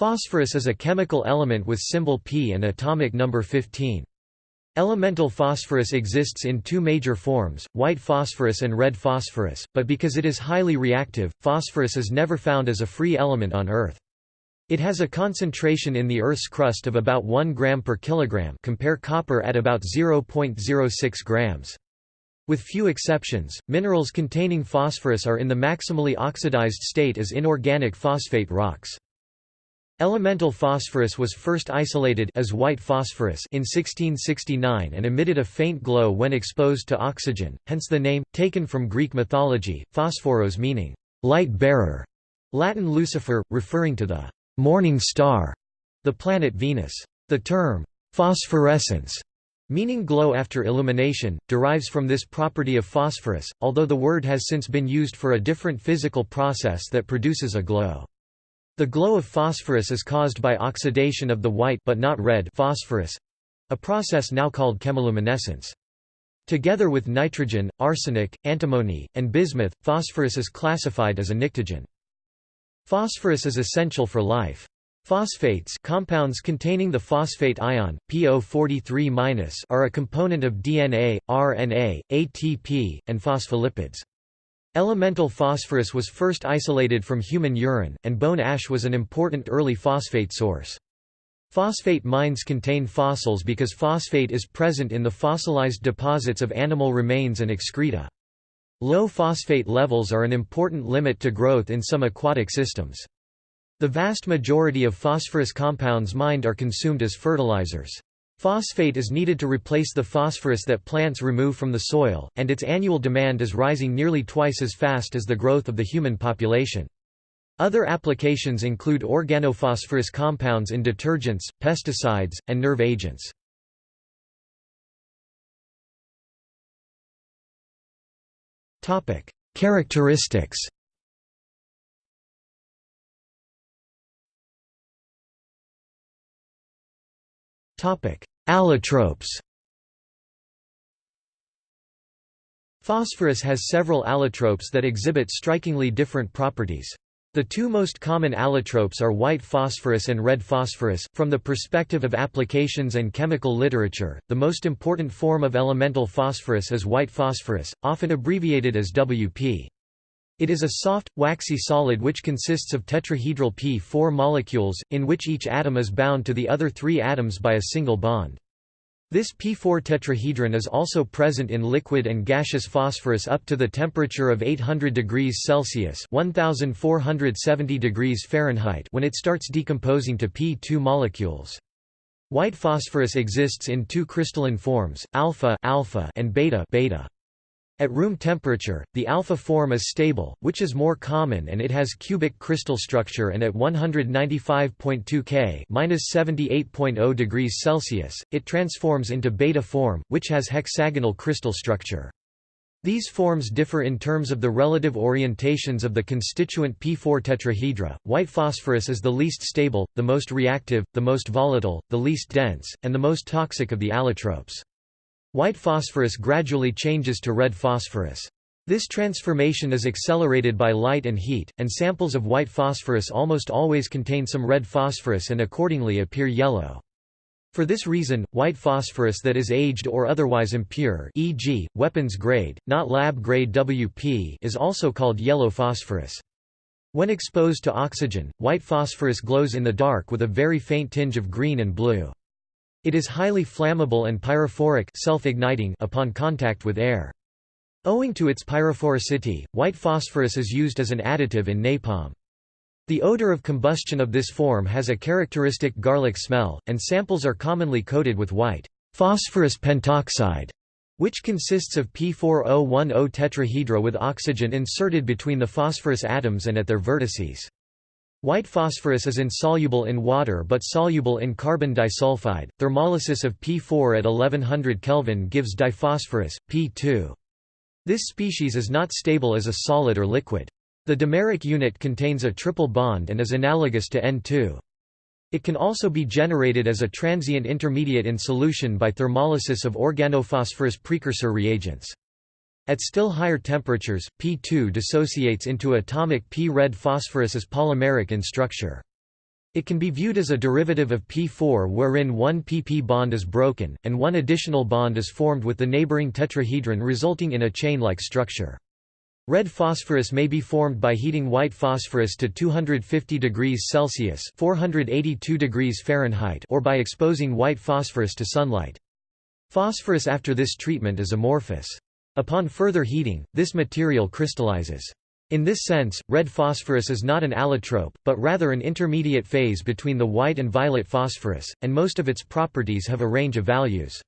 Phosphorus is a chemical element with symbol P and atomic number 15. Elemental phosphorus exists in two major forms, white phosphorus and red phosphorus, but because it is highly reactive, phosphorus is never found as a free element on Earth. It has a concentration in the Earth's crust of about 1 gram per kilogram compare copper at about 0.06 grams. With few exceptions, minerals containing phosphorus are in the maximally oxidized state as inorganic phosphate rocks. Elemental phosphorus was first isolated as white phosphorus in 1669 and emitted a faint glow when exposed to oxygen, hence the name, taken from Greek mythology, phosphoros meaning light bearer, Latin Lucifer, referring to the morning star, the planet Venus. The term phosphorescence meaning glow after illumination, derives from this property of phosphorus, although the word has since been used for a different physical process that produces a glow. The glow of phosphorus is caused by oxidation of the white but not red phosphorus, a process now called chemiluminescence. Together with nitrogen, arsenic, antimony, and bismuth, phosphorus is classified as a pnictogen. Phosphorus is essential for life. Phosphates compounds containing the phosphate ion, PO43-, are a component of DNA, RNA, ATP, and phospholipids. Elemental phosphorus was first isolated from human urine, and bone ash was an important early phosphate source. Phosphate mines contain fossils because phosphate is present in the fossilized deposits of animal remains and excreta. Low phosphate levels are an important limit to growth in some aquatic systems. The vast majority of phosphorus compounds mined are consumed as fertilizers. Phosphate is needed to replace the phosphorus that plants remove from the soil, and its annual demand is rising nearly twice as fast as the growth of the human population. Other applications include organophosphorus compounds in detergents, pesticides, and nerve agents. Characteristics Allotropes Phosphorus has several allotropes that exhibit strikingly different properties. The two most common allotropes are white phosphorus and red phosphorus. From the perspective of applications and chemical literature, the most important form of elemental phosphorus is white phosphorus, often abbreviated as WP. It is a soft, waxy solid which consists of tetrahedral p4 molecules, in which each atom is bound to the other three atoms by a single bond. This p4 tetrahedron is also present in liquid and gaseous phosphorus up to the temperature of 800 degrees Celsius (1470 degrees Fahrenheit) when it starts decomposing to p2 molecules. White phosphorus exists in two crystalline forms, alpha, alpha and beta, beta. At room temperature, the alpha form is stable, which is more common and it has cubic crystal structure and at 195.2 K (-78.0 degrees Celsius), it transforms into beta form, which has hexagonal crystal structure. These forms differ in terms of the relative orientations of the constituent P4 tetrahedra. White phosphorus is the least stable, the most reactive, the most volatile, the least dense, and the most toxic of the allotropes. White phosphorus gradually changes to red phosphorus. This transformation is accelerated by light and heat, and samples of white phosphorus almost always contain some red phosphorus and accordingly appear yellow. For this reason, white phosphorus that is aged or otherwise impure e.g., weapons grade, not lab grade WP is also called yellow phosphorus. When exposed to oxygen, white phosphorus glows in the dark with a very faint tinge of green and blue. It is highly flammable and pyrophoric self-igniting upon contact with air. Owing to its pyrophoricity, white phosphorus is used as an additive in napalm. The odor of combustion of this form has a characteristic garlic smell, and samples are commonly coated with white phosphorus pentoxide, which consists of P4010 tetrahedra with oxygen inserted between the phosphorus atoms and at their vertices. White phosphorus is insoluble in water but soluble in carbon disulfide. Thermolysis of P4 at 1100 Kelvin gives diphosphorus, P2. This species is not stable as a solid or liquid. The dimeric unit contains a triple bond and is analogous to N2. It can also be generated as a transient intermediate in solution by thermolysis of organophosphorus precursor reagents. At still higher temperatures, P2 dissociates into atomic P-red phosphorus as polymeric in structure. It can be viewed as a derivative of P4 wherein one pp bond is broken, and one additional bond is formed with the neighboring tetrahedron resulting in a chain-like structure. Red phosphorus may be formed by heating white phosphorus to 250 degrees Celsius (482 degrees Fahrenheit) or by exposing white phosphorus to sunlight. Phosphorus after this treatment is amorphous. Upon further heating, this material crystallizes. In this sense, red phosphorus is not an allotrope, but rather an intermediate phase between the white and violet phosphorus, and most of its properties have a range of values.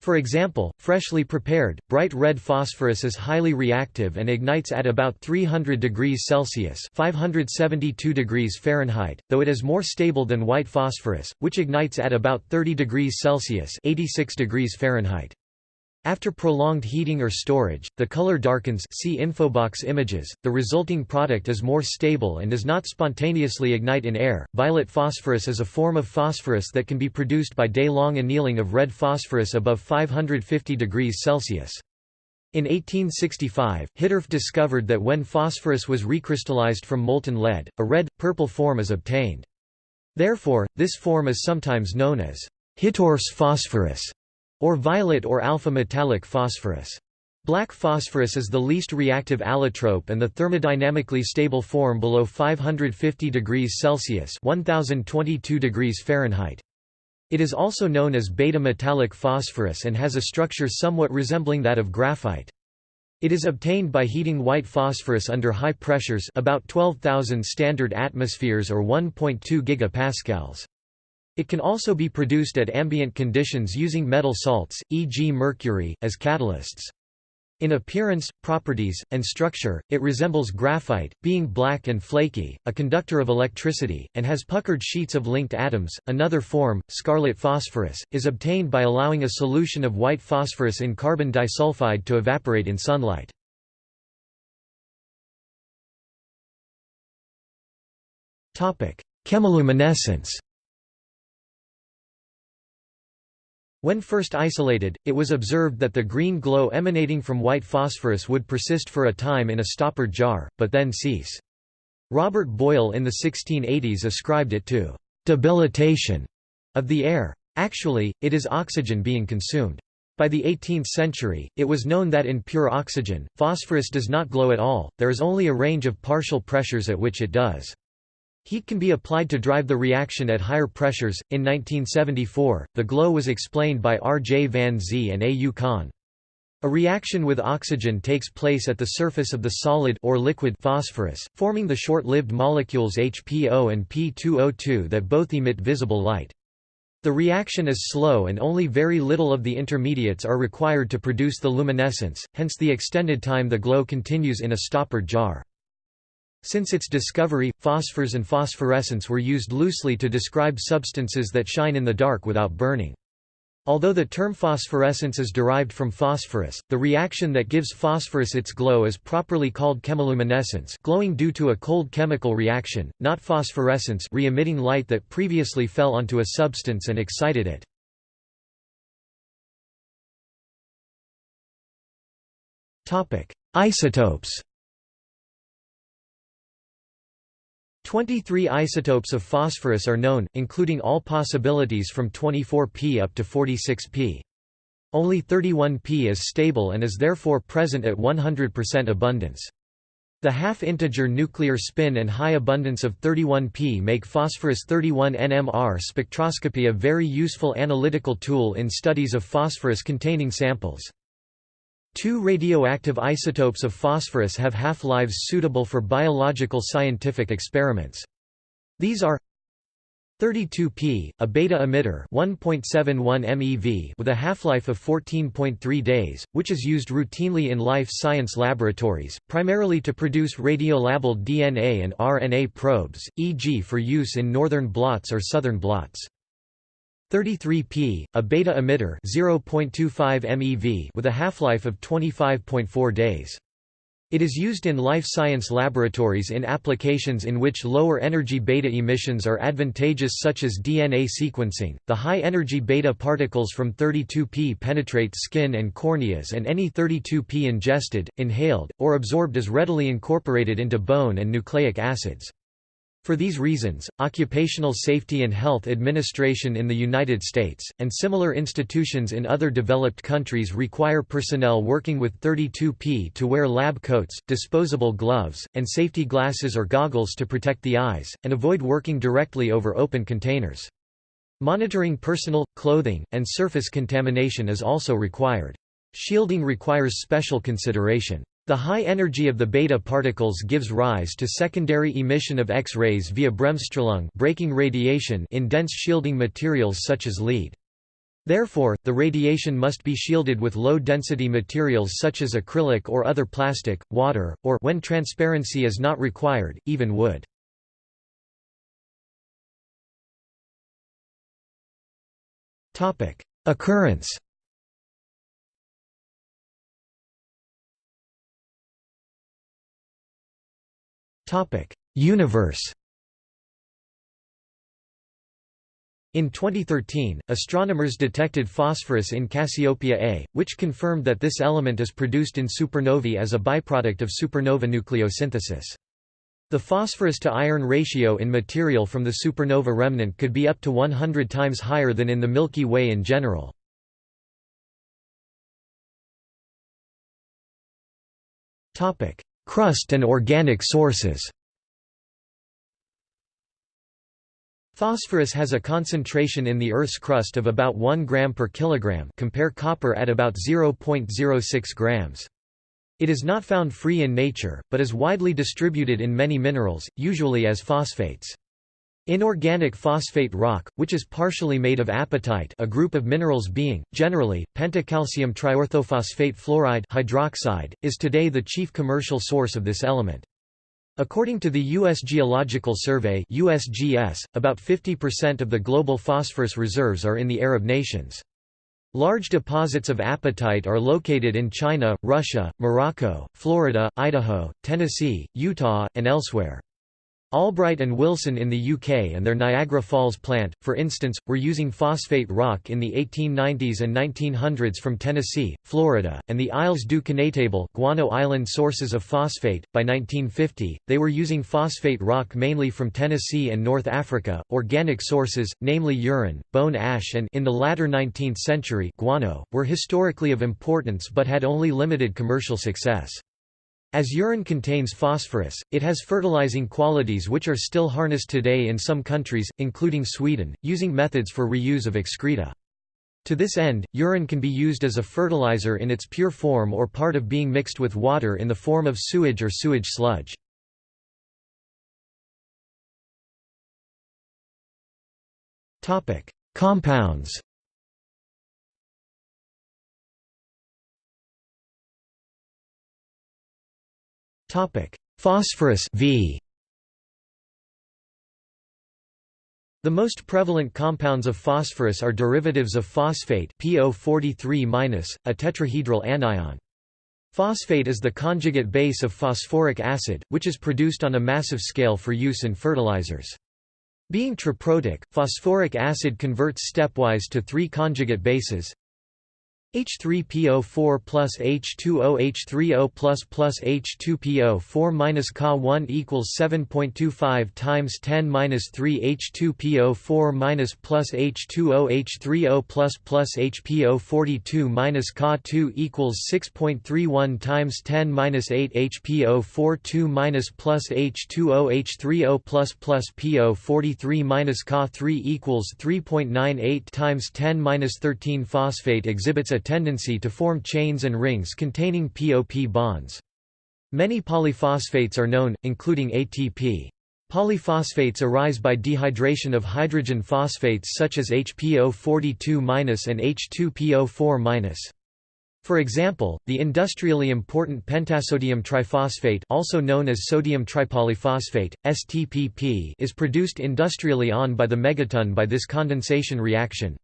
For example, freshly prepared, bright red phosphorus is highly reactive and ignites at about 300 degrees Celsius 572 degrees Fahrenheit, though it is more stable than white phosphorus, which ignites at about 30 degrees Celsius 86 degrees Fahrenheit. After prolonged heating or storage, the color darkens see infobox images, the resulting product is more stable and does not spontaneously ignite in air. Violet phosphorus is a form of phosphorus that can be produced by day-long annealing of red phosphorus above 550 degrees Celsius. In 1865, Hittorf discovered that when phosphorus was recrystallized from molten lead, a red, purple form is obtained. Therefore, this form is sometimes known as Hittorf's phosphorus or violet or alpha metallic phosphorus. Black phosphorus is the least reactive allotrope and the thermodynamically stable form below 550 degrees Celsius 1022 degrees Fahrenheit. It is also known as beta metallic phosphorus and has a structure somewhat resembling that of graphite. It is obtained by heating white phosphorus under high pressures about 12,000 standard atmospheres or 1.2 gigapascals. It can also be produced at ambient conditions using metal salts, e.g. mercury, as catalysts. In appearance, properties, and structure, it resembles graphite, being black and flaky, a conductor of electricity, and has puckered sheets of linked atoms. Another form, scarlet phosphorus, is obtained by allowing a solution of white phosphorus in carbon disulfide to evaporate in sunlight. Topic: Chemiluminescence When first isolated, it was observed that the green glow emanating from white phosphorus would persist for a time in a stoppered jar, but then cease. Robert Boyle in the 1680s ascribed it to «debilitation» of the air. Actually, it is oxygen being consumed. By the 18th century, it was known that in pure oxygen, phosphorus does not glow at all, there is only a range of partial pressures at which it does. Heat can be applied to drive the reaction at higher pressures. In 1974, the glow was explained by R. J. Van Zee and A. U. Khan. A reaction with oxygen takes place at the surface of the solid or liquid phosphorus, forming the short-lived molecules HPO and P2O2 that both emit visible light. The reaction is slow and only very little of the intermediates are required to produce the luminescence, hence the extended time the glow continues in a stoppered jar. Since its discovery, phosphors and phosphorescence were used loosely to describe substances that shine in the dark without burning. Although the term phosphorescence is derived from phosphorus, the reaction that gives phosphorus its glow is properly called chemiluminescence glowing due to a cold chemical reaction, not phosphorescence re-emitting light that previously fell onto a substance and excited it. Isotopes 23 isotopes of phosphorus are known, including all possibilities from 24P up to 46P. Only 31P is stable and is therefore present at 100% abundance. The half-integer nuclear spin and high abundance of 31P make phosphorus 31 NMR spectroscopy a very useful analytical tool in studies of phosphorus-containing samples. Two radioactive isotopes of phosphorus have half-lives suitable for biological scientific experiments. These are 32P, a beta emitter 1.71 MeV with a half-life of 14.3 days, which is used routinely in life science laboratories, primarily to produce radiolabeled DNA and RNA probes, e.g. for use in northern blots or southern blots. 33P, a beta emitter 0.25 MeV with a half-life of 25.4 days. It is used in life science laboratories in applications in which lower energy beta emissions are advantageous such as DNA sequencing. The high energy beta particles from 32P penetrate skin and corneas and any 32P ingested, inhaled, or absorbed is readily incorporated into bone and nucleic acids. For these reasons, Occupational Safety and Health Administration in the United States, and similar institutions in other developed countries require personnel working with 32P to wear lab coats, disposable gloves, and safety glasses or goggles to protect the eyes, and avoid working directly over open containers. Monitoring personal, clothing, and surface contamination is also required. Shielding requires special consideration. The high energy of the beta particles gives rise to secondary emission of X-rays via Bremsstrahlung breaking radiation in dense shielding materials such as lead. Therefore, the radiation must be shielded with low-density materials such as acrylic or other plastic, water, or when transparency is not required, even wood. Occurrence Universe In 2013, astronomers detected phosphorus in Cassiopeia A, which confirmed that this element is produced in supernovae as a byproduct of supernova nucleosynthesis. The phosphorus to iron ratio in material from the supernova remnant could be up to 100 times higher than in the Milky Way in general. Crust and organic sources Phosphorus has a concentration in the Earth's crust of about 1 gram per kilogram compare copper at about 0.06 grams. It is not found free in nature, but is widely distributed in many minerals, usually as phosphates. Inorganic phosphate rock, which is partially made of apatite a group of minerals being, generally, pentacalcium triorthophosphate fluoride hydroxide, is today the chief commercial source of this element. According to the U.S. Geological Survey USGS, about 50% of the global phosphorus reserves are in the Arab nations. Large deposits of apatite are located in China, Russia, Morocco, Florida, Idaho, Tennessee, Utah, and elsewhere. Albright and Wilson in the UK and their Niagara Falls plant, for instance, were using phosphate rock in the 1890s and 1900s from Tennessee, Florida, and the Isles du Connétable guano island sources of phosphate. By 1950, they were using phosphate rock mainly from Tennessee and North Africa. Organic sources, namely urine, bone ash, and in the latter 19th century, guano, were historically of importance but had only limited commercial success. As urine contains phosphorus, it has fertilizing qualities which are still harnessed today in some countries, including Sweden, using methods for reuse of excreta. To this end, urine can be used as a fertilizer in its pure form or part of being mixed with water in the form of sewage or sewage sludge. Compounds Topic: Phosphorus V. The most prevalent compounds of phosphorus are derivatives of phosphate PO43-, a tetrahedral anion. Phosphate is the conjugate base of phosphoric acid, which is produced on a massive scale for use in fertilizers. Being triprotic, phosphoric acid converts stepwise to three conjugate bases H3PO4 plus H2O H3O plus plus H2PO4 minus Ka1 equals 7.25 times 10 minus 3 H2PO4 minus plus H2O H3O plus plus HPO42 minus Ka2 equals 6.31 times 10 minus 8 HPO42 minus plus H2O H3O plus plus PO43 minus Ka3 equals 3.98 times 10 minus 13 Phosphate exhibits a a tendency to form chains and rings containing POP bonds. Many polyphosphates are known, including ATP. Polyphosphates arise by dehydration of hydrogen phosphates such as HPO42- and H2PO4-. For example, the industrially important pentasodium triphosphate also known as sodium tripolyphosphate, STPP is produced industrially on by the megaton by this condensation reaction.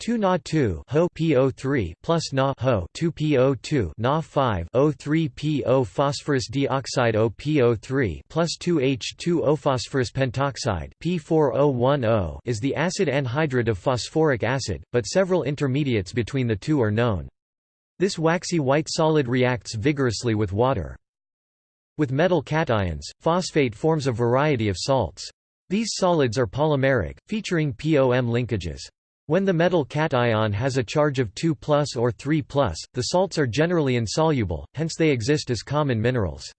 2 Na 2 Ho PO3 plus Na Ho 2 PO2 Na 5 O3 PO phosphorus dioxide O PO3 plus 2 H2O phosphorus pentoxide P4010 is the acid anhydride of phosphoric acid, but several intermediates between the two are known. This waxy white solid reacts vigorously with water. With metal cations, phosphate forms a variety of salts. These solids are polymeric, featuring POM linkages. When the metal cation has a charge of 2 or 3 the salts are generally insoluble, hence they exist as common minerals.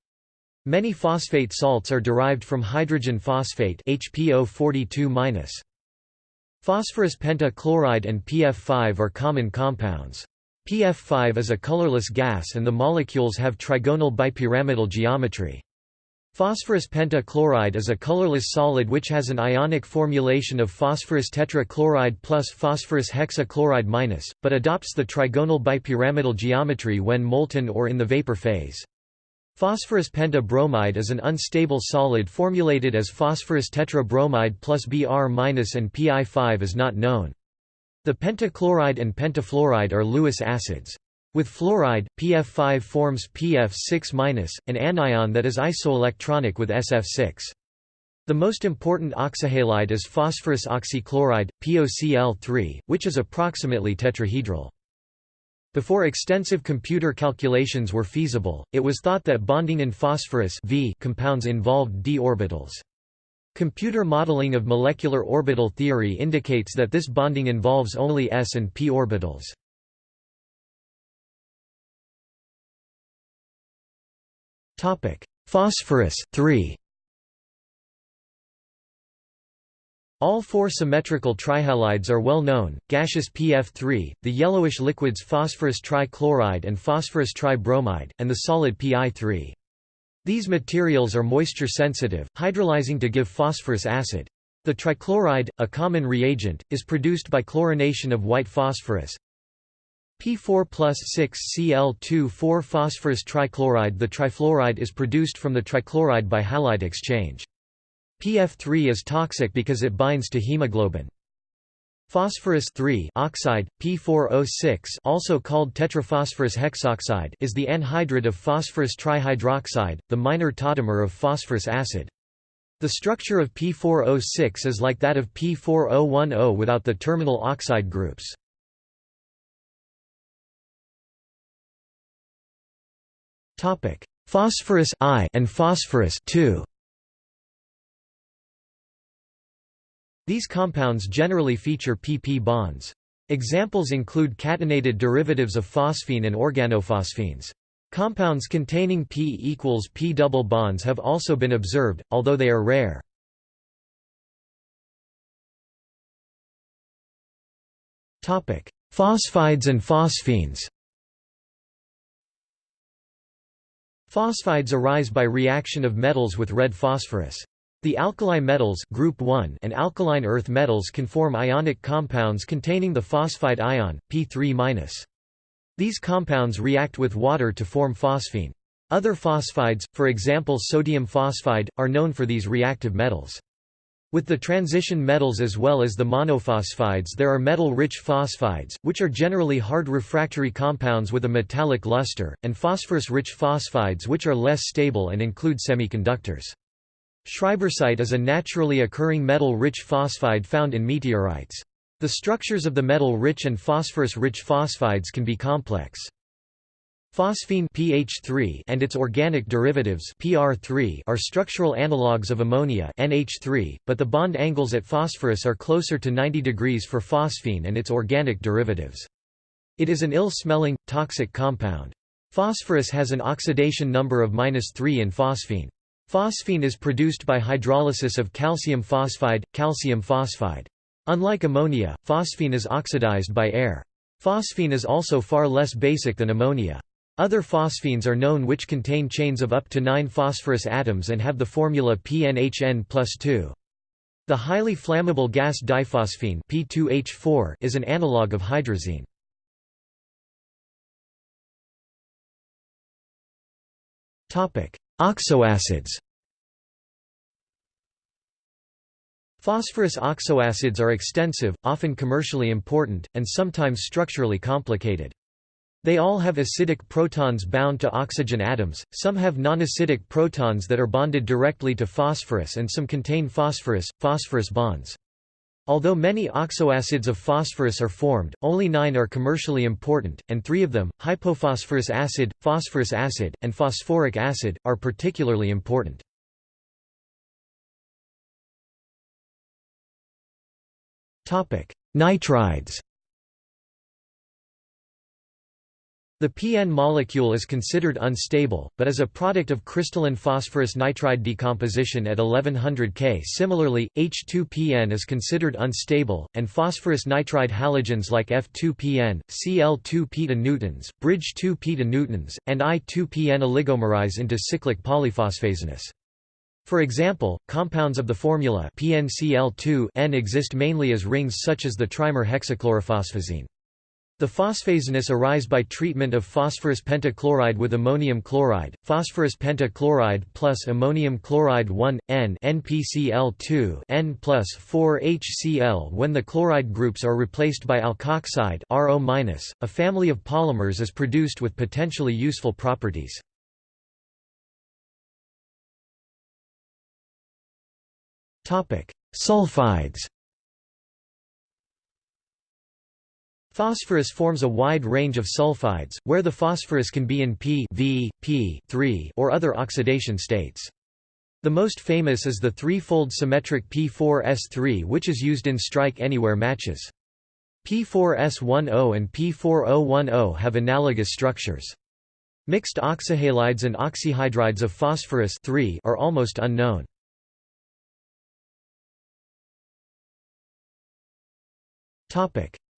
Many phosphate salts are derived from hydrogen phosphate HPO42-. Phosphorus pentachloride and PF5 are common compounds. PF5 is a colorless gas and the molecules have trigonal bipyramidal geometry. Phosphorus pentachloride is a colorless solid which has an ionic formulation of phosphorus tetrachloride plus phosphorus hexachloride minus, but adopts the trigonal bipyramidal geometry when molten or in the vapor phase. Phosphorus pentabromide is an unstable solid formulated as phosphorus tetrabromide plus Br- and Pi5 is not known. The pentachloride and pentafluoride are Lewis acids. With fluoride, PF5 forms PF6-, an anion that is isoelectronic with SF6. The most important oxyhalide is phosphorus oxychloride, POCl3, which is approximately tetrahedral. Before extensive computer calculations were feasible, it was thought that bonding in phosphorus v compounds involved d orbitals. Computer modeling of molecular orbital theory indicates that this bonding involves only s and p orbitals. Phosphorus 3. All four symmetrical trihalides are well known, gaseous PF3, the yellowish liquids phosphorus trichloride and phosphorus tribromide, and the solid Pi3. These materials are moisture sensitive, hydrolyzing to give phosphorous acid. The trichloride, a common reagent, is produced by chlorination of white phosphorus, P4 plus 6 Cl2 4 phosphorus trichloride The trifluoride is produced from the trichloride by halide exchange. PF3 is toxic because it binds to hemoglobin. Phosphorus oxide, P4O6 also called tetraphosphorus hexoxide is the anhydride of phosphorus trihydroxide, the minor tautomer of phosphorous acid. The structure of P4O6 is like that of P4010 without the terminal oxide groups. Phosphorus I and phosphorus II. These compounds generally feature pp bonds. Examples include catenated derivatives of phosphine and organophosphines. Compounds containing p equals p double bonds have also been observed, although they are rare. Phosphides and phosphines Phosphides arise by reaction of metals with red phosphorus. The alkali metals group 1 and alkaline earth metals can form ionic compounds containing the phosphide ion, P3-. These compounds react with water to form phosphine. Other phosphides, for example sodium phosphide, are known for these reactive metals. With the transition metals as well as the monophosphides there are metal-rich phosphides, which are generally hard refractory compounds with a metallic luster, and phosphorus-rich phosphides which are less stable and include semiconductors. Schreibersite is a naturally occurring metal-rich phosphide found in meteorites. The structures of the metal-rich and phosphorus-rich phosphides can be complex. Phosphine pH3 and its organic derivatives PR3 are structural analogues of ammonia NH3, but the bond angles at phosphorus are closer to 90 degrees for phosphine and its organic derivatives. It is an ill-smelling, toxic compound. Phosphorus has an oxidation number of -3 in phosphine. Phosphine is produced by hydrolysis of calcium phosphide, calcium phosphide. Unlike ammonia, phosphine is oxidized by air. Phosphine is also far less basic than ammonia. Other phosphines are known which contain chains of up to 9 phosphorus atoms and have the formula PNHN plus 2. The highly flammable gas diphosphine P2H4 is an analog of hydrazine. Topic: Oxoacids Phosphorus oxoacids are extensive, often commercially important, and sometimes structurally complicated. They all have acidic protons bound to oxygen atoms, some have non-acidic protons that are bonded directly to phosphorus and some contain phosphorus, phosphorus bonds. Although many oxoacids of phosphorus are formed, only nine are commercially important, and three of them, hypophosphorous acid, phosphorous acid, and phosphoric acid, are particularly important. Nitrides The PN molecule is considered unstable, but is a product of crystalline phosphorus nitride decomposition at 1100 K. Similarly, H2PN is considered unstable, and phosphorus nitride halogens like F2PN, Cl2 newtons, bridge 2 newtons, and I2PN oligomerize into cyclic polyphosphazenes. For example, compounds of the formula PNCl2N exist mainly as rings such as the trimer hexachlorophosphazene. The phosphazenes arise by treatment of phosphorus pentachloride with ammonium chloride, phosphorus pentachloride plus ammonium chloride 1, N NPCl2 N plus 4 HCl when the chloride groups are replaced by alkoxide RO-. A family of polymers is produced with potentially useful properties. Sulfides Phosphorus forms a wide range of sulfides, where the phosphorus can be in P, v, P 3 or other oxidation states. The most famous is the three-fold symmetric P4S3 which is used in strike anywhere matches. P4S10 and P4010 have analogous structures. Mixed oxyhalides and oxyhydrides of phosphorus are almost unknown.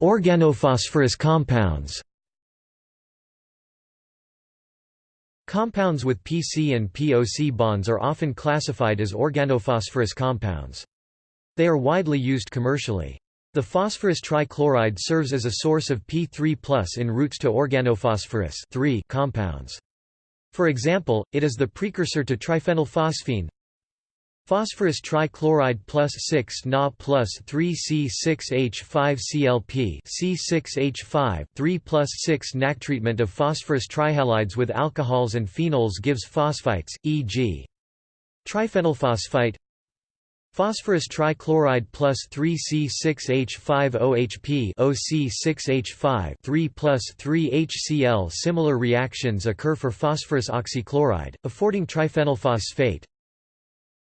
Organophosphorus compounds Compounds with PC and POC bonds are often classified as organophosphorus compounds. They are widely used commercially. The phosphorus trichloride serves as a source of P3 in routes to organophosphorus compounds. For example, it is the precursor to triphenylphosphine, Phosphorus trichloride plus 6 Na plus 3 C6H5 CLP C6H5 3 plus 6 NAC treatment of phosphorus trihalides with alcohols and phenols gives phosphites, e.g. triphenylphosphite. Phosphorus trichloride plus 3 C6H5 OHP OC6H5 3 plus 3 HCl Similar reactions occur for phosphorus oxychloride, affording triphenylphosphate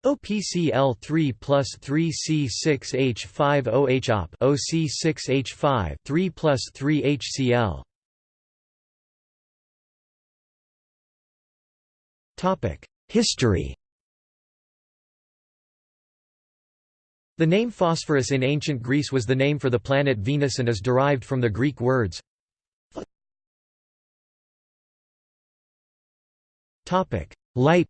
OPCl3 plus 3C6H5OH OP OC6H5 3 plus 3 HCl History. The name phosphorus in ancient Greece was the name for the planet Venus and is derived from the Greek words Light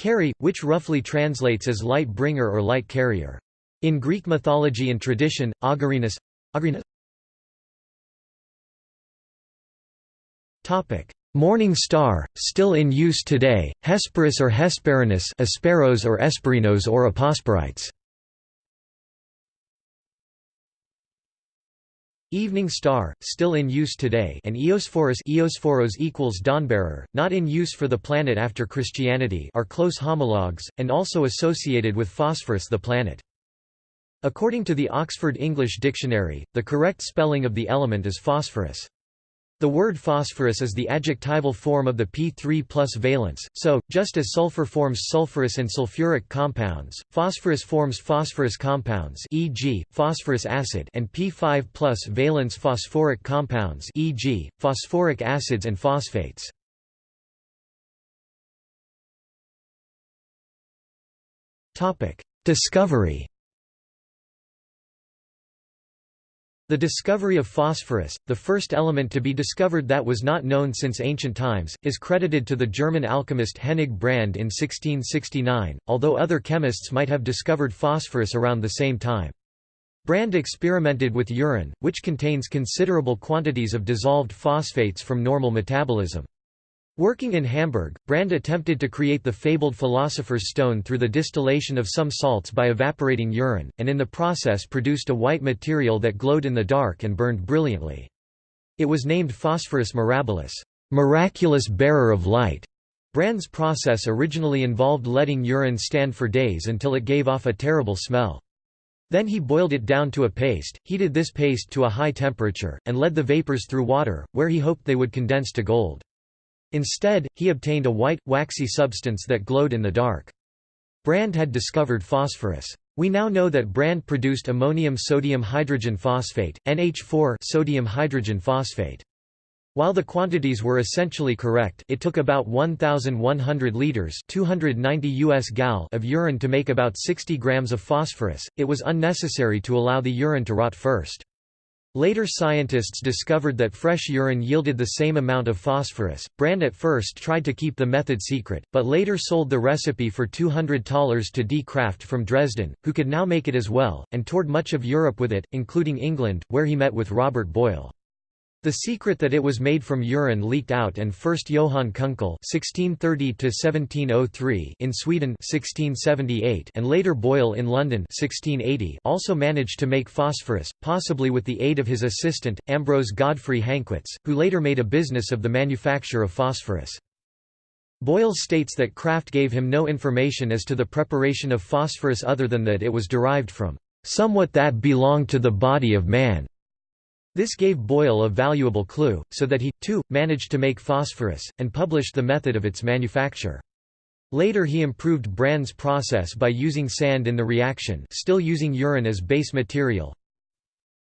Carry, which roughly translates as light bringer or light carrier. In Greek mythology and tradition, Augerinus, Topic: Morning star, still in use today, Hesperus or Hesperinus, Asperos or Esperinos or Aposporites. Evening star, still in use today and Eosphorus Eosphoros equals dawnbearer, not in use for the planet after Christianity are close homologues, and also associated with phosphorus the planet. According to the Oxford English Dictionary, the correct spelling of the element is phosphorus. The word phosphorous is the adjectival form of the P3 plus valence, so, just as sulfur forms sulfurous and sulfuric compounds, phosphorus forms phosphorous compounds e.g., phosphorous acid and P5 plus valence phosphoric compounds e.g., phosphoric acids and phosphates. Discovery The discovery of phosphorus, the first element to be discovered that was not known since ancient times, is credited to the German alchemist Hennig Brand in 1669, although other chemists might have discovered phosphorus around the same time. Brand experimented with urine, which contains considerable quantities of dissolved phosphates from normal metabolism. Working in Hamburg, Brand attempted to create the fabled philosopher's stone through the distillation of some salts by evaporating urine, and in the process produced a white material that glowed in the dark and burned brilliantly. It was named Phosphorus mirabilis, miraculous bearer of light. Brand's process originally involved letting urine stand for days until it gave off a terrible smell. Then he boiled it down to a paste, heated this paste to a high temperature, and led the vapors through water, where he hoped they would condense to gold. Instead, he obtained a white, waxy substance that glowed in the dark. Brand had discovered phosphorus. We now know that Brand produced ammonium sodium hydrogen phosphate, NH4 sodium hydrogen phosphate. While the quantities were essentially correct it took about 1,100 litres 290 US gal of urine to make about 60 grams of phosphorus, it was unnecessary to allow the urine to rot first. Later scientists discovered that fresh urine yielded the same amount of phosphorus. Brand at first tried to keep the method secret, but later sold the recipe for 200 thalers to D. Kraft from Dresden, who could now make it as well, and toured much of Europe with it, including England, where he met with Robert Boyle. The secret that it was made from urine leaked out and first Johann Kunkel (1630–1703) in Sweden (1678) and later Boyle in London (1680) also managed to make phosphorus, possibly with the aid of his assistant Ambrose Godfrey Hanckwitz, who later made a business of the manufacture of phosphorus. Boyle states that Kraft gave him no information as to the preparation of phosphorus other than that it was derived from somewhat that belonged to the body of man. This gave Boyle a valuable clue, so that he, too, managed to make phosphorus, and published the method of its manufacture. Later he improved Brand's process by using sand in the reaction still using urine as base material,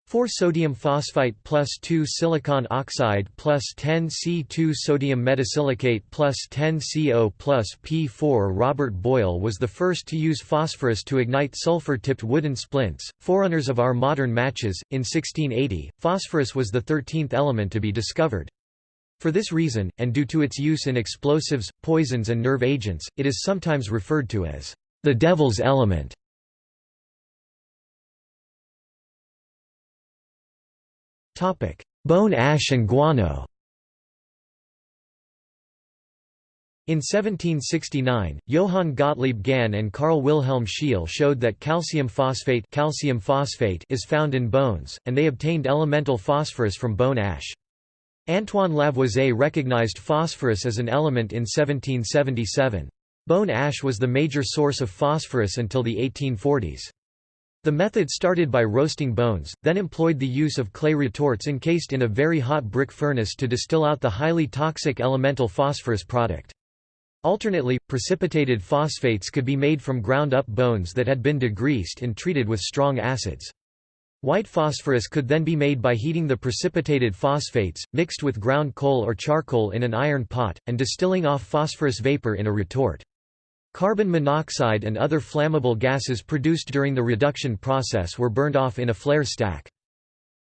4 sodium phosphite plus 2 silicon oxide plus 10 C2 sodium metasilicate plus 10 CO plus P4 Robert Boyle was the first to use phosphorus to ignite sulfur-tipped wooden splints, forerunners of our modern matches. In 1680, phosphorus was the thirteenth element to be discovered. For this reason, and due to its use in explosives, poisons and nerve agents, it is sometimes referred to as the devil's element. Bone ash and guano In 1769, Johann Gottlieb Gahn and Carl Wilhelm Scheele showed that calcium phosphate, calcium phosphate is found in bones, and they obtained elemental phosphorus from bone ash. Antoine Lavoisier recognized phosphorus as an element in 1777. Bone ash was the major source of phosphorus until the 1840s. The method started by roasting bones, then employed the use of clay retorts encased in a very hot brick furnace to distill out the highly toxic elemental phosphorus product. Alternately, precipitated phosphates could be made from ground-up bones that had been degreased and treated with strong acids. White phosphorus could then be made by heating the precipitated phosphates, mixed with ground coal or charcoal in an iron pot, and distilling off phosphorus vapor in a retort. Carbon monoxide and other flammable gases produced during the reduction process were burned off in a flare stack.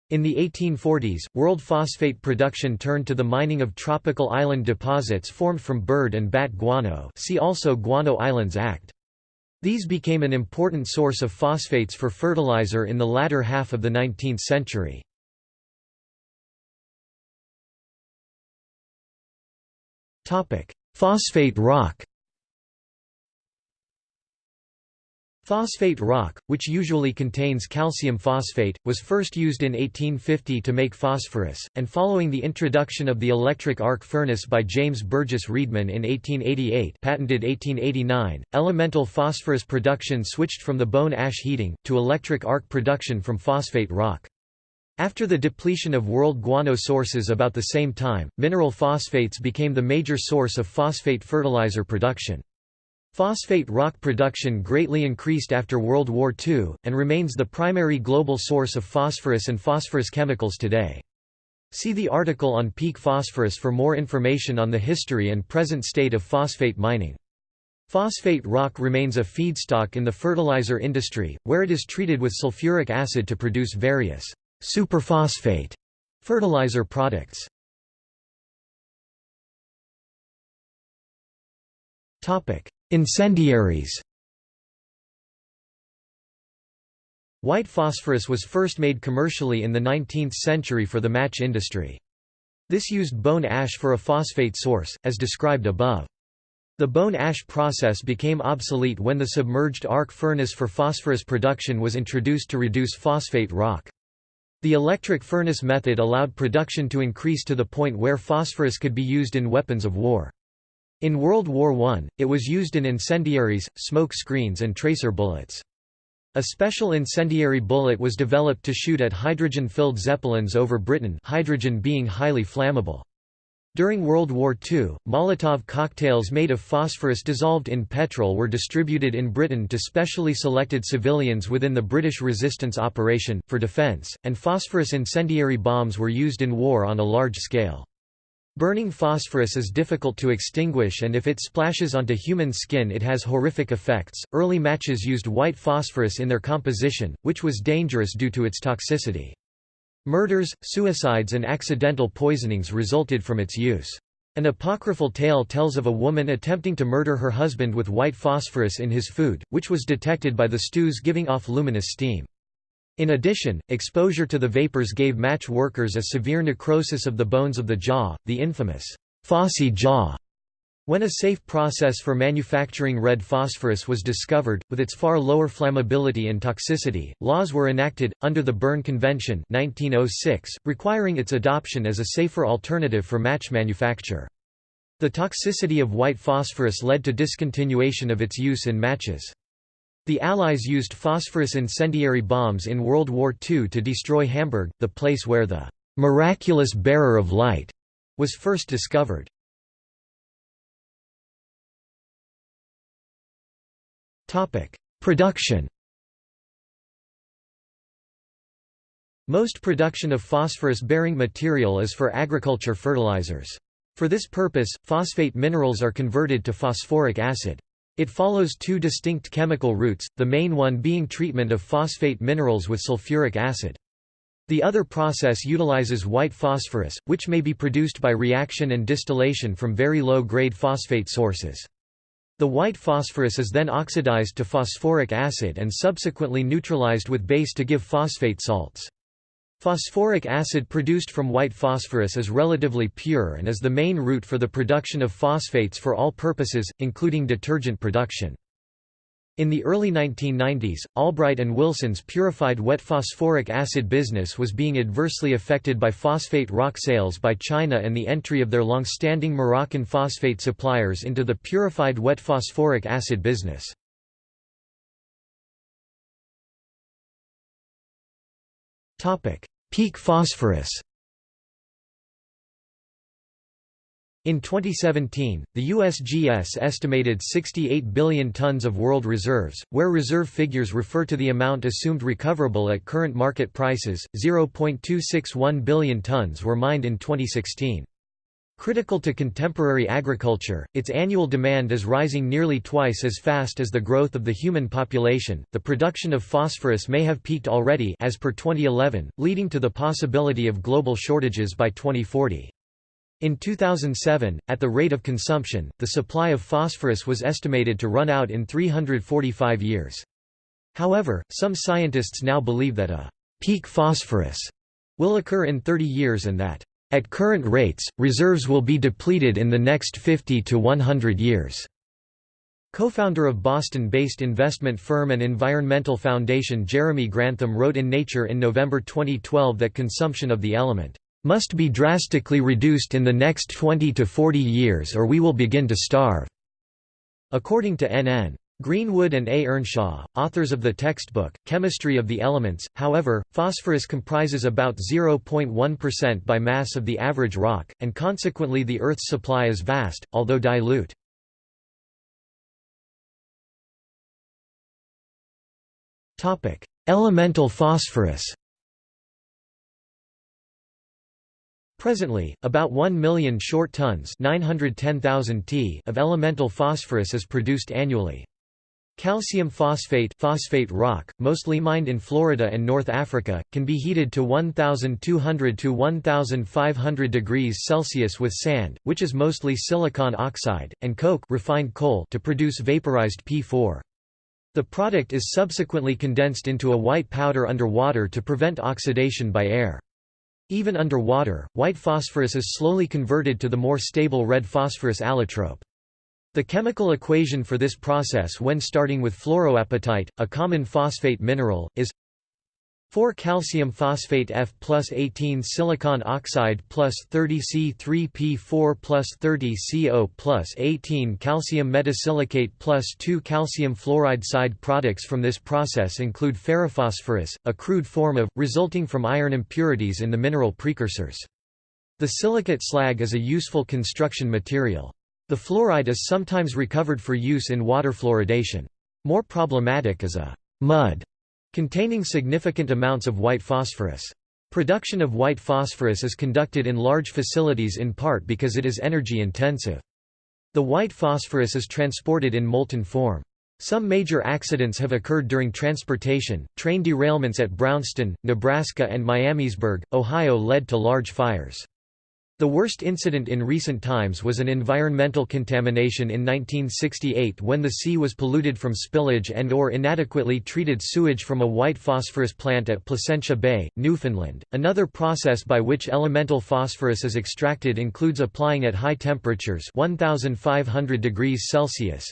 In the 1840s, world phosphate production turned to the mining of tropical island deposits formed from bird and bat guano see also Guano Islands Act. These became an important source of phosphates for fertilizer in the latter half of the 19th century. Phosphate rock Phosphate rock, which usually contains calcium phosphate, was first used in 1850 to make phosphorus, and following the introduction of the electric arc furnace by James Burgess Readman in 1888 patented 1889, elemental phosphorus production switched from the bone ash heating, to electric arc production from phosphate rock. After the depletion of world guano sources about the same time, mineral phosphates became the major source of phosphate fertilizer production. Phosphate rock production greatly increased after World War II, and remains the primary global source of phosphorus and phosphorus chemicals today. See the article on peak phosphorus for more information on the history and present state of phosphate mining. Phosphate rock remains a feedstock in the fertilizer industry, where it is treated with sulfuric acid to produce various superphosphate fertilizer products. Incendiaries White phosphorus was first made commercially in the 19th century for the match industry. This used bone ash for a phosphate source, as described above. The bone ash process became obsolete when the submerged arc furnace for phosphorus production was introduced to reduce phosphate rock. The electric furnace method allowed production to increase to the point where phosphorus could be used in weapons of war. In World War I, it was used in incendiaries, smoke screens and tracer bullets. A special incendiary bullet was developed to shoot at hydrogen-filled zeppelins over Britain hydrogen being highly flammable. During World War II, Molotov cocktails made of phosphorus dissolved in petrol were distributed in Britain to specially selected civilians within the British resistance operation, for defence, and phosphorus incendiary bombs were used in war on a large scale. Burning phosphorus is difficult to extinguish and if it splashes onto human skin it has horrific effects. Early matches used white phosphorus in their composition, which was dangerous due to its toxicity. Murders, suicides and accidental poisonings resulted from its use. An apocryphal tale tells of a woman attempting to murder her husband with white phosphorus in his food, which was detected by the stews giving off luminous steam. In addition, exposure to the vapors gave match workers a severe necrosis of the bones of the jaw, the infamous phossy jaw. When a safe process for manufacturing red phosphorus was discovered, with its far lower flammability and toxicity, laws were enacted, under the Berne Convention 1906, requiring its adoption as a safer alternative for match manufacture. The toxicity of white phosphorus led to discontinuation of its use in matches. The Allies used phosphorus incendiary bombs in World War II to destroy Hamburg, the place where the «miraculous bearer of light» was first discovered. Production Most production of phosphorus-bearing material is for agriculture fertilizers. For this purpose, phosphate minerals are converted to phosphoric acid. It follows two distinct chemical routes, the main one being treatment of phosphate minerals with sulfuric acid. The other process utilizes white phosphorus, which may be produced by reaction and distillation from very low-grade phosphate sources. The white phosphorus is then oxidized to phosphoric acid and subsequently neutralized with base to give phosphate salts. Phosphoric acid produced from white phosphorus is relatively pure and is the main route for the production of phosphates for all purposes, including detergent production. In the early 1990s, Albright and Wilson's purified wet phosphoric acid business was being adversely affected by phosphate rock sales by China and the entry of their long-standing Moroccan phosphate suppliers into the purified wet phosphoric acid business. Peak phosphorus In 2017, the USGS estimated 68 billion tons of world reserves, where reserve figures refer to the amount assumed recoverable at current market prices. 0.261 billion tons were mined in 2016. Critical to contemporary agriculture, its annual demand is rising nearly twice as fast as the growth of the human population. The production of phosphorus may have peaked already as per 2011, leading to the possibility of global shortages by 2040. In 2007, at the rate of consumption, the supply of phosphorus was estimated to run out in 345 years. However, some scientists now believe that a peak phosphorus will occur in 30 years and that, at current rates, reserves will be depleted in the next 50 to 100 years. Co-founder of Boston-based investment firm and environmental foundation Jeremy Grantham wrote in Nature in November 2012 that consumption of the element must be drastically reduced in the next 20 to 40 years or we will begin to starve." According to N.N. Greenwood and A. Earnshaw, authors of the textbook, Chemistry of the Elements, however, phosphorus comprises about 0.1% by mass of the average rock, and consequently the Earth's supply is vast, although dilute. Elemental phosphorus Presently, about 1 million short tons 910,000 t of elemental phosphorus is produced annually. Calcium phosphate phosphate rock, mostly mined in Florida and North Africa, can be heated to 1200 to 1500 degrees Celsius with sand, which is mostly silicon oxide, and coke refined coal to produce vaporized P4. The product is subsequently condensed into a white powder under water to prevent oxidation by air. Even underwater, white phosphorus is slowly converted to the more stable red phosphorus allotrope. The chemical equation for this process when starting with fluoroapatite, a common phosphate mineral, is 4 calcium phosphate F plus 18 silicon oxide plus 30 C3P4 plus 30 CO plus 18 calcium metasilicate plus 2 calcium fluoride side products from this process include ferrophosphorus, a crude form of, resulting from iron impurities in the mineral precursors. The silicate slag is a useful construction material. The fluoride is sometimes recovered for use in water fluoridation. More problematic is a mud containing significant amounts of white phosphorus. Production of white phosphorus is conducted in large facilities in part because it is energy intensive. The white phosphorus is transported in molten form. Some major accidents have occurred during transportation. Train derailments at Brownston, Nebraska and Miamisburg, Ohio led to large fires. The worst incident in recent times was an environmental contamination in 1968 when the sea was polluted from spillage and or inadequately treated sewage from a white phosphorus plant at Placentia Bay, Newfoundland. Another process by which elemental phosphorus is extracted includes applying at high temperatures 1500 degrees Celsius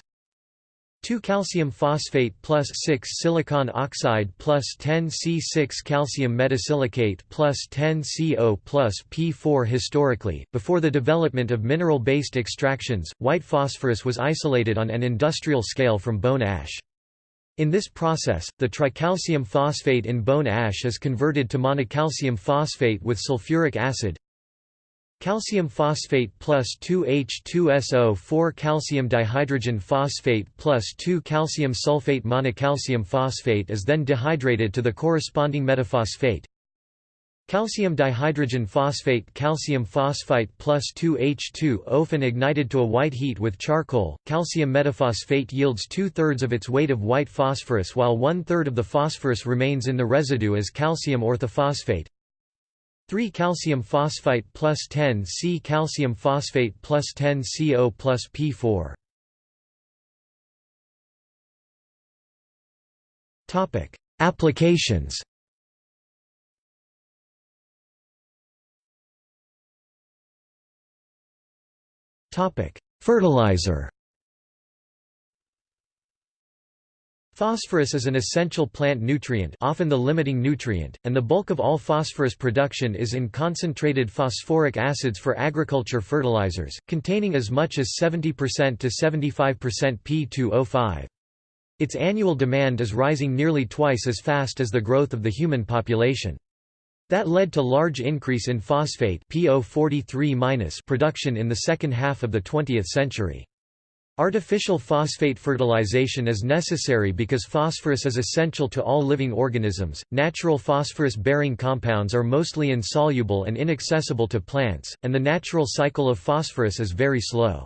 2 calcium phosphate plus 6 silicon oxide plus 10 C6 calcium metasilicate plus 10 CO plus P4 Historically, before the development of mineral-based extractions, white phosphorus was isolated on an industrial scale from bone ash. In this process, the tricalcium phosphate in bone ash is converted to monocalcium phosphate with sulfuric acid, Calcium phosphate plus 2H2SO 4 calcium dihydrogen phosphate plus 2 calcium sulfate monocalcium phosphate is then dehydrated to the corresponding metaphosphate. Calcium dihydrogen phosphate calcium phosphite plus 2H2 often ignited to a white heat with charcoal. Calcium metaphosphate yields two-thirds of its weight of white phosphorus while one-third of the phosphorus remains in the residue as calcium orthophosphate. 3 calcium phosphite plus 10 C calcium phosphate plus 10 CO plus P4. Topic: Applications. Topic: Fertilizer. Phosphorus is an essential plant nutrient often the limiting nutrient, and the bulk of all phosphorus production is in concentrated phosphoric acids for agriculture fertilizers, containing as much as 70% to 75% P2O5. Its annual demand is rising nearly twice as fast as the growth of the human population. That led to large increase in phosphate production in the second half of the 20th century. Artificial phosphate fertilization is necessary because phosphorus is essential to all living organisms. Natural phosphorus bearing compounds are mostly insoluble and inaccessible to plants, and the natural cycle of phosphorus is very slow.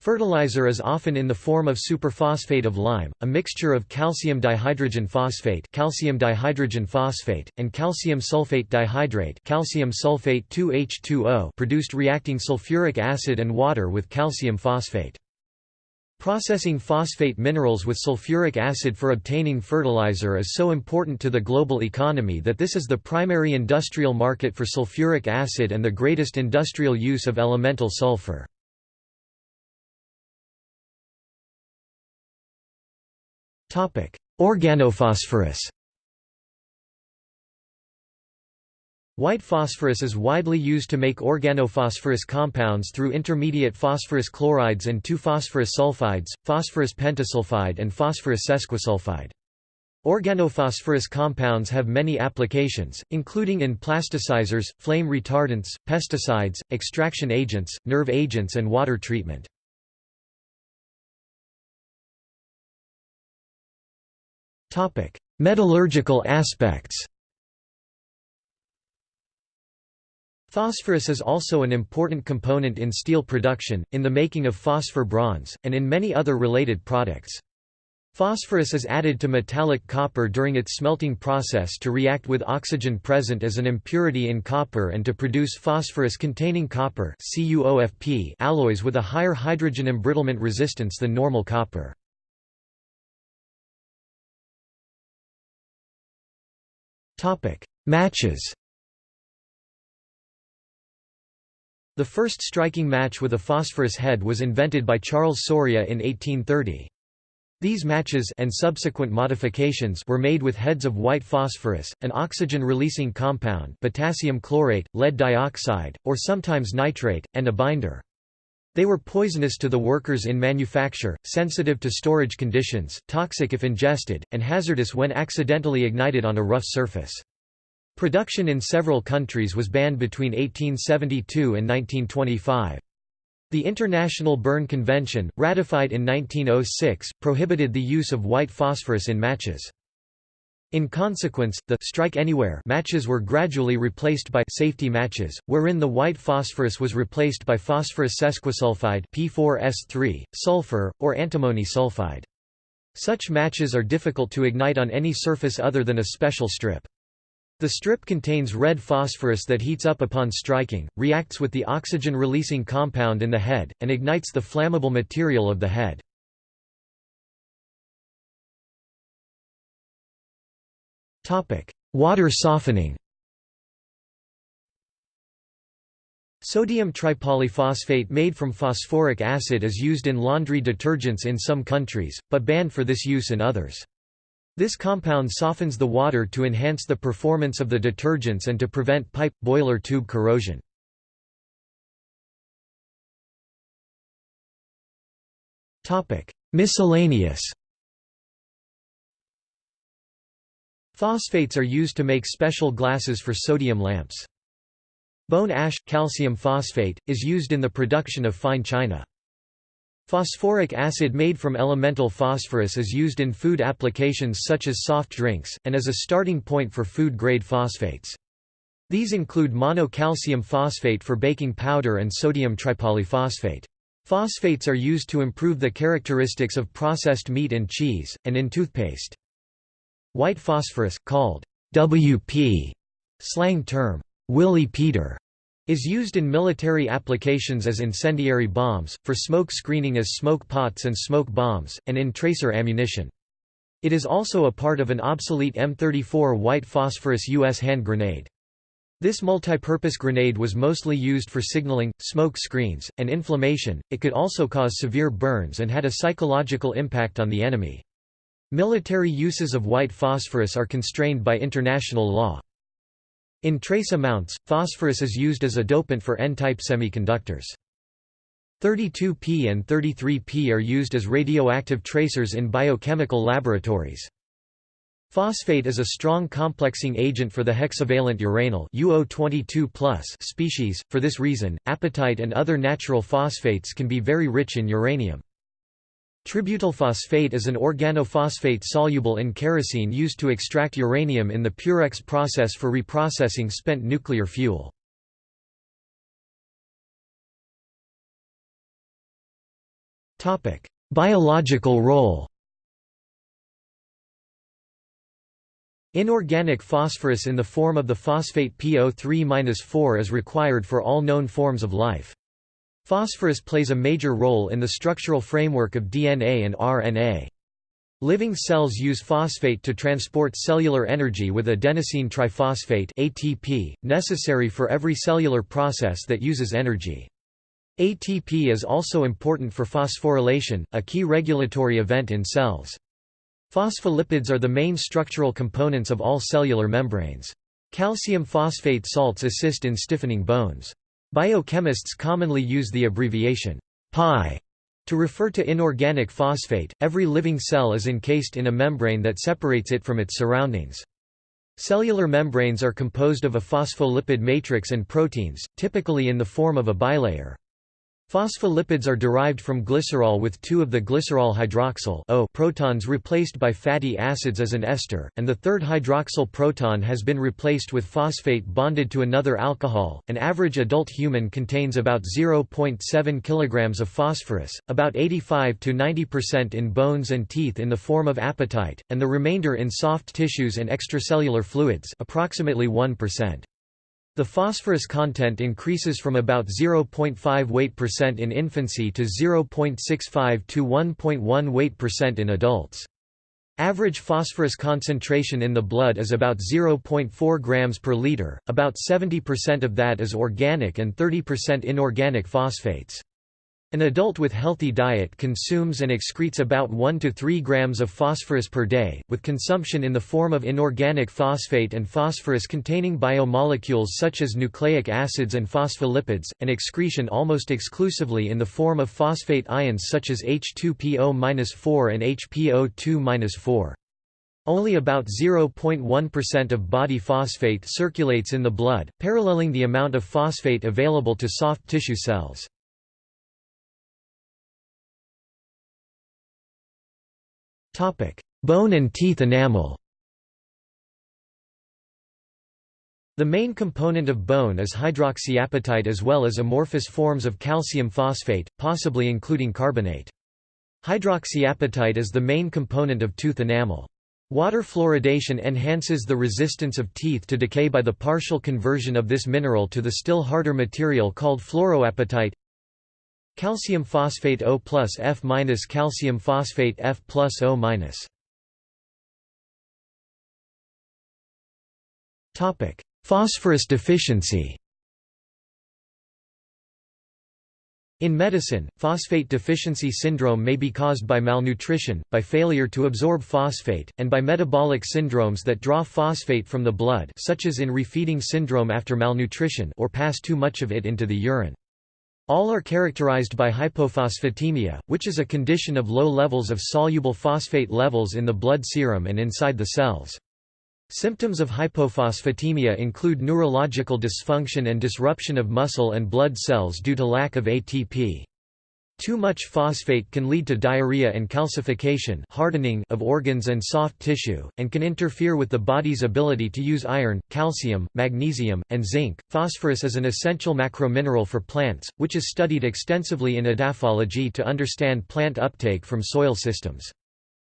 Fertilizer is often in the form of superphosphate of lime, a mixture of calcium dihydrogen phosphate, calcium dihydrogen phosphate and calcium sulfate dihydrate, calcium sulfate 2H2O, produced reacting sulfuric acid and water with calcium phosphate. Processing phosphate minerals with sulfuric acid for obtaining fertilizer is so important to the global economy that this is the primary industrial market for sulfuric acid and the greatest industrial use of elemental sulfur. Organophosphorus White phosphorus is widely used to make organophosphorus compounds through intermediate phosphorus chlorides and 2-phosphorus sulfides, phosphorus pentasulfide and phosphorus sesquisulfide. Organophosphorus compounds have many applications, including in plasticizers, flame retardants, pesticides, extraction agents, nerve agents and water treatment. Metallurgical aspects Phosphorus is also an important component in steel production, in the making of phosphor bronze, and in many other related products. Phosphorus is added to metallic copper during its smelting process to react with oxygen present as an impurity in copper and to produce phosphorus-containing copper alloys with a higher hydrogen embrittlement resistance than normal copper. Matches The first striking match with a phosphorus head was invented by Charles Sauria in 1830. These matches and subsequent modifications were made with heads of white phosphorus, an oxygen-releasing compound potassium chlorate, lead dioxide, or sometimes nitrate, and a binder. They were poisonous to the workers in manufacture, sensitive to storage conditions, toxic if ingested, and hazardous when accidentally ignited on a rough surface. Production in several countries was banned between 1872 and 1925. The International Berne Convention, ratified in 1906, prohibited the use of white phosphorus in matches. In consequence, the strike anywhere matches were gradually replaced by safety matches, wherein the white phosphorus was replaced by phosphorus sesquisulfide P4S3, sulfur, or antimony sulfide. Such matches are difficult to ignite on any surface other than a special strip. The strip contains red phosphorus that heats up upon striking, reacts with the oxygen-releasing compound in the head, and ignites the flammable material of the head. Water softening Sodium tripolyphosphate made from phosphoric acid is used in laundry detergents in some countries, but banned for this use in others. This compound softens the water to enhance the performance of the detergents and to prevent pipe, boiler tube corrosion. Miscellaneous Phosphates are used to make special glasses for sodium lamps. Bone ash, calcium phosphate, is used in the production of fine china. Phosphoric acid made from elemental phosphorus is used in food applications such as soft drinks, and as a starting point for food-grade phosphates. These include mono-calcium phosphate for baking powder and sodium tripolyphosphate. Phosphates are used to improve the characteristics of processed meat and cheese, and in toothpaste. White phosphorus, called WP, slang term, Willy Peter, is used in military applications as incendiary bombs, for smoke screening as smoke pots and smoke bombs, and in tracer ammunition. It is also a part of an obsolete M34 white phosphorus U.S. hand grenade. This multipurpose grenade was mostly used for signaling, smoke screens, and inflammation. It could also cause severe burns and had a psychological impact on the enemy. Military uses of white phosphorus are constrained by international law. In trace amounts, phosphorus is used as a dopant for N-type semiconductors. 32P and 33P are used as radioactive tracers in biochemical laboratories. Phosphate is a strong complexing agent for the hexavalent uranyl UO22+ species. For this reason, apatite and other natural phosphates can be very rich in uranium. Tributyl phosphate is an organophosphate soluble in kerosene used to extract uranium in the Purex process for reprocessing spent nuclear fuel. Biological role Inorganic phosphorus in the form of the phosphate PO3-4 is required for all known forms of life. Phosphorus plays a major role in the structural framework of DNA and RNA. Living cells use phosphate to transport cellular energy with adenosine triphosphate ATP, necessary for every cellular process that uses energy. ATP is also important for phosphorylation, a key regulatory event in cells. Phospholipids are the main structural components of all cellular membranes. Calcium phosphate salts assist in stiffening bones. Biochemists commonly use the abbreviation pi to refer to inorganic phosphate. Every living cell is encased in a membrane that separates it from its surroundings. Cellular membranes are composed of a phospholipid matrix and proteins, typically in the form of a bilayer. Phospholipids are derived from glycerol with two of the glycerol hydroxyl o protons replaced by fatty acids as an ester, and the third hydroxyl proton has been replaced with phosphate bonded to another alcohol. An average adult human contains about 0.7 kg of phosphorus, about 85 to 90% in bones and teeth in the form of apatite, and the remainder in soft tissues and extracellular fluids, approximately 1%. The phosphorus content increases from about 0.5 weight percent in infancy to 0.65 to 1.1 weight percent in adults. Average phosphorus concentration in the blood is about 0.4 grams per liter, about 70% of that is organic and 30% inorganic phosphates. An adult with healthy diet consumes and excretes about 1 to 3 grams of phosphorus per day, with consumption in the form of inorganic phosphate and phosphorus-containing biomolecules such as nucleic acids and phospholipids, and excretion almost exclusively in the form of phosphate ions such as H2PO-4 and HPO2-4. Only about 0.1% of body phosphate circulates in the blood, paralleling the amount of phosphate available to soft tissue cells. Bone and teeth enamel The main component of bone is hydroxyapatite as well as amorphous forms of calcium phosphate, possibly including carbonate. Hydroxyapatite is the main component of tooth enamel. Water fluoridation enhances the resistance of teeth to decay by the partial conversion of this mineral to the still harder material called fluoroapatite Calcium phosphate O plus F minus calcium phosphate F plus O minus. Topic: Phosphorus deficiency. In medicine, phosphate deficiency syndrome may be caused by malnutrition, by failure to absorb phosphate, and by metabolic syndromes that draw phosphate from the blood such as in refeeding syndrome after malnutrition or pass too much of it into the urine. All are characterized by hypophosphatemia, which is a condition of low levels of soluble phosphate levels in the blood serum and inside the cells. Symptoms of hypophosphatemia include neurological dysfunction and disruption of muscle and blood cells due to lack of ATP. Too much phosphate can lead to diarrhea and calcification hardening of organs and soft tissue, and can interfere with the body's ability to use iron, calcium, magnesium, and zinc. Phosphorus is an essential macromineral for plants, which is studied extensively in edaphology to understand plant uptake from soil systems.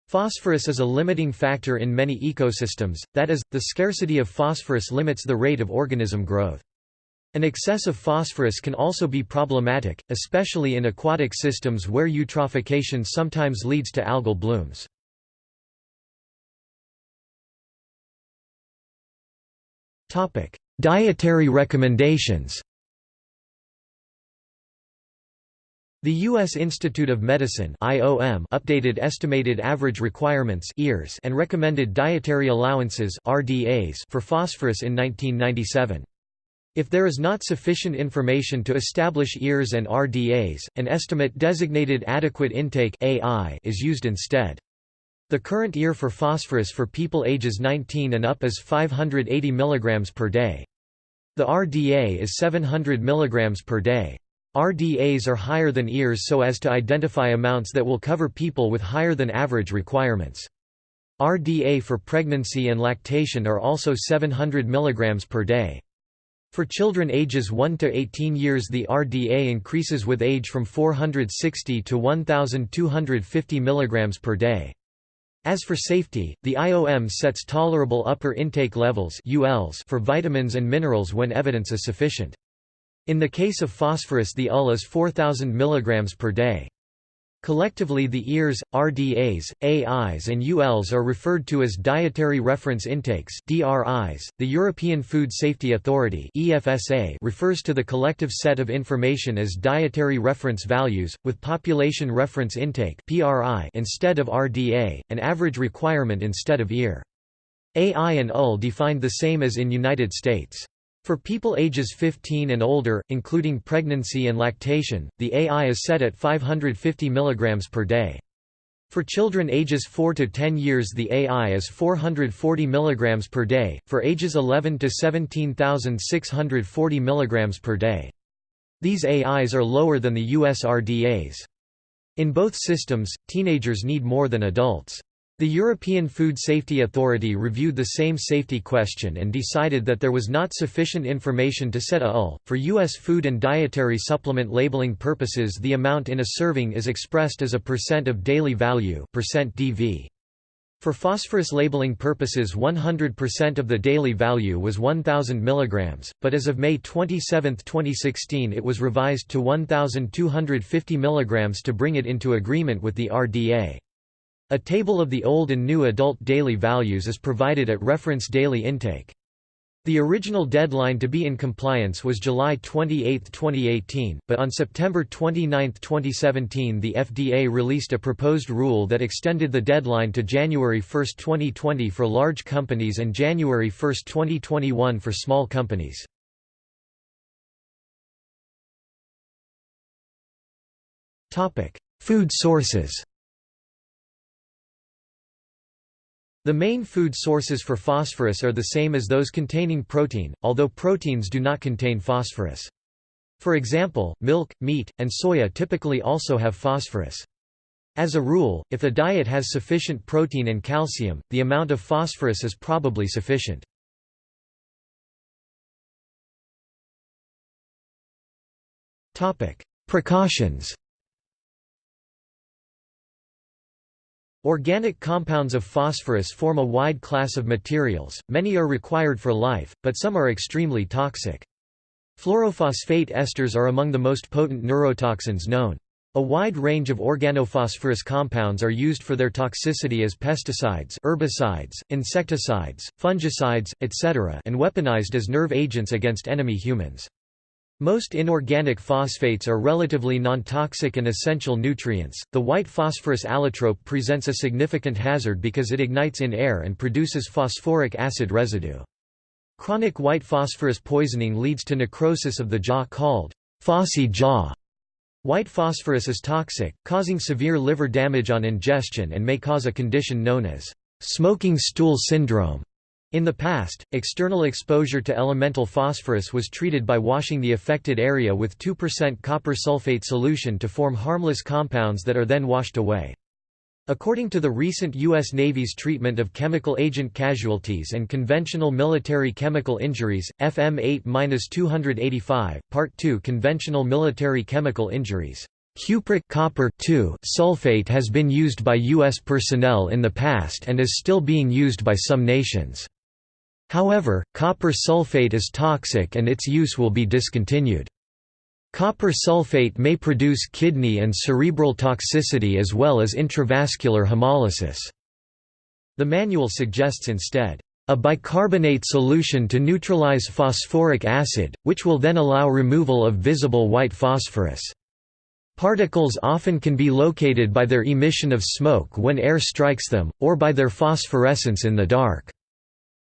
Phosphorus is a limiting factor in many ecosystems, that is, the scarcity of phosphorus limits the rate of organism growth. An excess of phosphorus can also be problematic, especially in aquatic systems where eutrophication sometimes leads to algal blooms. Dietary recommendations The U.S. Institute of Medicine IOM updated estimated average requirements and recommended dietary allowances RDAs for phosphorus in 1997. If there is not sufficient information to establish EARs and RDAs, an estimate designated adequate intake AI is used instead. The current EAR for phosphorus for people ages 19 and up is 580 mg per day. The RDA is 700 mg per day. RDAs are higher than EARs so as to identify amounts that will cover people with higher than average requirements. RDA for pregnancy and lactation are also 700 mg per day. For children ages 1 to 18 years the RDA increases with age from 460 to 1250 mg per day. As for safety, the IOM sets tolerable upper intake levels ULs for vitamins and minerals when evidence is sufficient. In the case of phosphorus the UL is 4000 mg per day. Collectively the EARs, RDAs, AIs and ULs are referred to as Dietary Reference Intakes DRIs. .The European Food Safety Authority EFSA refers to the collective set of information as Dietary Reference Values, with Population Reference Intake PRI instead of RDA, an average requirement instead of EAR. AI and UL defined the same as in United States. For people ages 15 and older, including pregnancy and lactation, the AI is set at 550 mg per day. For children ages 4 to 10 years the AI is 440 mg per day, for ages 11 to 17,640 mg per day. These AIs are lower than the US RDAs. In both systems, teenagers need more than adults. The European Food Safety Authority reviewed the same safety question and decided that there was not sufficient information to set a UL. For U.S. food and dietary supplement labeling purposes the amount in a serving is expressed as a percent of daily value percent DV. For phosphorus labeling purposes 100% of the daily value was 1000 mg, but as of May 27, 2016 it was revised to 1250 mg to bring it into agreement with the RDA. A table of the old and new adult daily values is provided at reference daily intake. The original deadline to be in compliance was July 28, 2018, but on September 29, 2017 the FDA released a proposed rule that extended the deadline to January 1, 2020 for large companies and January 1, 2021 for small companies. Food sources The main food sources for phosphorus are the same as those containing protein, although proteins do not contain phosphorus. For example, milk, meat, and soya typically also have phosphorus. As a rule, if a diet has sufficient protein and calcium, the amount of phosphorus is probably sufficient. Precautions Organic compounds of phosphorus form a wide class of materials, many are required for life, but some are extremely toxic. Fluorophosphate esters are among the most potent neurotoxins known. A wide range of organophosphorus compounds are used for their toxicity as pesticides herbicides, insecticides, fungicides, etc. and weaponized as nerve agents against enemy humans. Most inorganic phosphates are relatively non-toxic and essential nutrients. The white phosphorus allotrope presents a significant hazard because it ignites in air and produces phosphoric acid residue. Chronic white phosphorus poisoning leads to necrosis of the jaw called phossy jaw. White phosphorus is toxic, causing severe liver damage on ingestion and may cause a condition known as smoking stool syndrome. In the past, external exposure to elemental phosphorus was treated by washing the affected area with 2% copper sulfate solution to form harmless compounds that are then washed away. According to the recent U.S. Navy's treatment of chemical agent casualties and conventional military chemical injuries, FM 8-285, Part 2 Conventional military chemical injuries Cupric copper sulfate has been used by U.S. personnel in the past and is still being used by some nations. However, copper sulfate is toxic and its use will be discontinued. Copper sulfate may produce kidney and cerebral toxicity as well as intravascular hemolysis. The manual suggests instead, a bicarbonate solution to neutralize phosphoric acid, which will then allow removal of visible white phosphorus. Particles often can be located by their emission of smoke when air strikes them, or by their phosphorescence in the dark.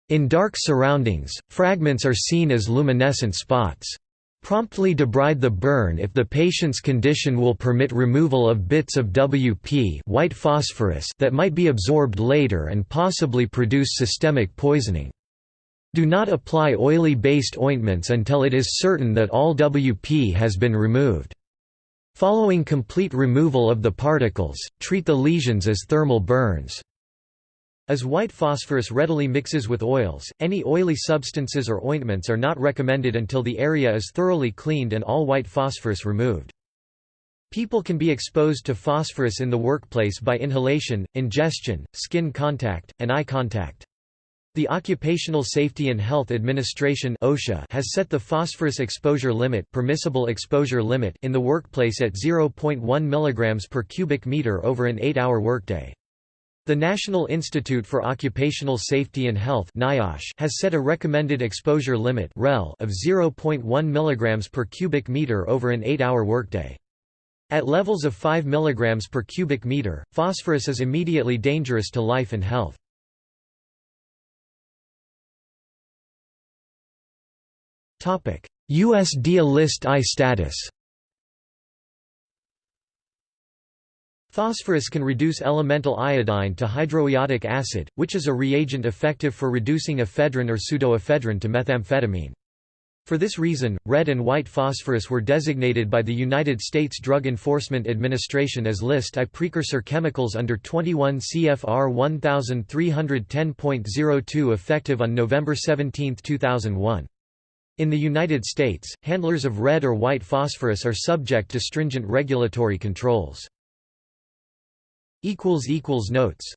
In dark surroundings, fragments are seen as luminescent spots. Promptly debride the burn if the patient's condition will permit removal of bits of WP white phosphorus that might be absorbed later and possibly produce systemic poisoning. Do not apply oily-based ointments until it is certain that all WP has been removed. Following complete removal of the particles, treat the lesions as thermal burns. As white phosphorus readily mixes with oils, any oily substances or ointments are not recommended until the area is thoroughly cleaned and all white phosphorus removed. People can be exposed to phosphorus in the workplace by inhalation, ingestion, skin contact, and eye contact. The Occupational Safety and Health Administration (OSHA) has set the phosphorus exposure limit, permissible exposure limit in the workplace at 0.1 mg per cubic meter over an 8-hour workday. The National Institute for Occupational Safety and Health has set a recommended exposure limit of 0.1 mg per cubic meter over an 8-hour workday. At levels of 5 mg per cubic meter, phosphorus is immediately dangerous to life and health. USDA list I status Phosphorus can reduce elemental iodine to hydroiodic acid, which is a reagent effective for reducing ephedrine or pseudoephedrine to methamphetamine. For this reason, red and white phosphorus were designated by the United States Drug Enforcement Administration as List I precursor chemicals under 21 CFR 1310.02 effective on November 17, 2001. In the United States, handlers of red or white phosphorus are subject to stringent regulatory controls. Notes